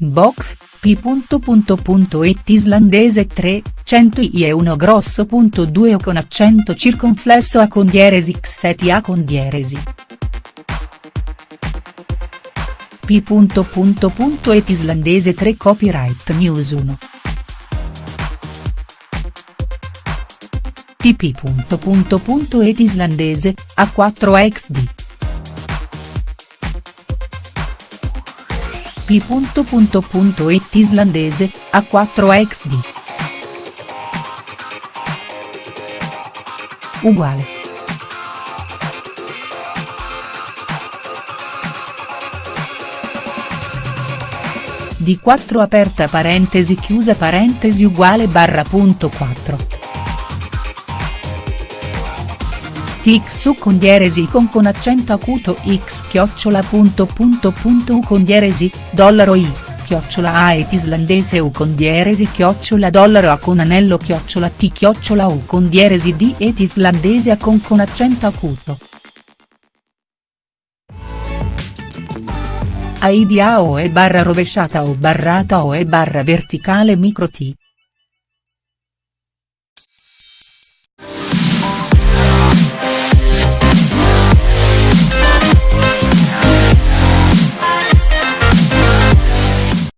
Box, p.et islandese 3, 100 i e 1 grosso punto 2 o con accento circonflesso a con dieresi x7 a con dieresi. p.et islandese 3 copyright news 1. pp.et islandese, A4XD. p.et islandese, A4XD. Uguale. Di 4 aperta parentesi chiusa parentesi uguale barra punto 4. Tix su con dieresi con con accento acuto x chiocciola punto punto punto u con dieresi, dollaro i, chiocciola a et islandese u con dieresi chiocciola dollaro a con anello chiocciola t chiocciola u con dieresi d et islandese a con con accento acuto. AIDA o e barra rovesciata o barrata o e barra verticale micro t.